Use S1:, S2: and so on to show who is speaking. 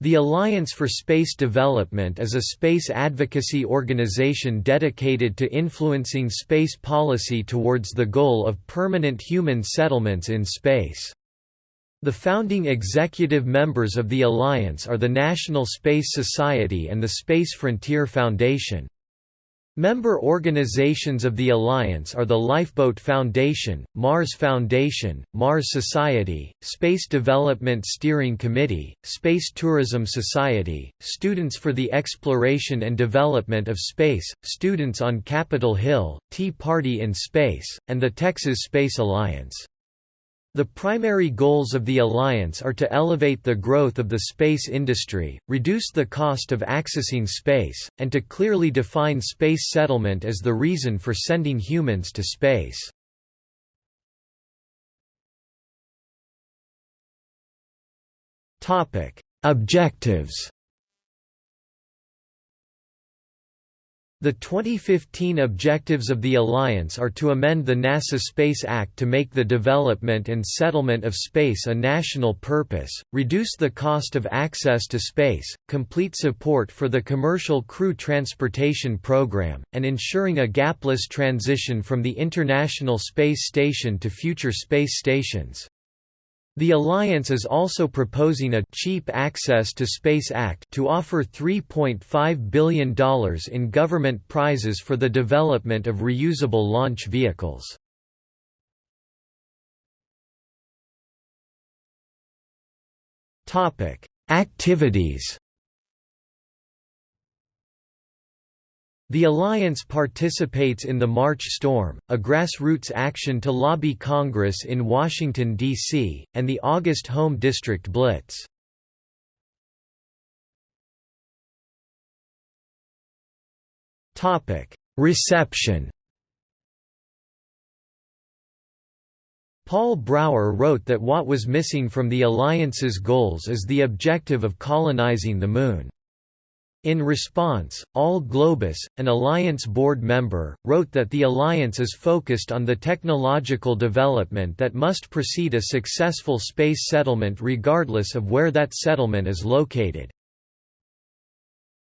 S1: The Alliance for Space Development is a space advocacy organization dedicated to influencing space policy towards the goal of permanent human settlements in space. The founding executive members of the Alliance are the National Space Society and the Space Frontier Foundation. Member organizations of the Alliance are the Lifeboat Foundation, Mars Foundation, Mars Society, Space Development Steering Committee, Space Tourism Society, Students for the Exploration and Development of Space, Students on Capitol Hill, Tea Party in Space, and the Texas Space Alliance. The primary goals of the alliance are to elevate the growth of the space industry, reduce the cost of accessing space, and to clearly define space settlement as the reason for sending humans to space. Objectives The 2015 objectives of the Alliance are to amend the NASA Space Act to make the development and settlement of space a national purpose, reduce the cost of access to space, complete support for the Commercial Crew Transportation Program, and ensuring a gapless transition from the International Space Station to future space stations. The alliance is also proposing a Cheap Access to Space Act to offer $3.5 billion in government prizes for the development of reusable launch vehicles. Activities The alliance participates in the March Storm, a grassroots action to lobby Congress in Washington, D.C., and the August Home District Blitz. Reception Paul Brower wrote that what was missing from the alliance's goals is the objective of colonizing the Moon. In response, Al Globus, an Alliance board member, wrote that the Alliance is focused on the technological development that must precede a successful space settlement regardless of where that settlement is located.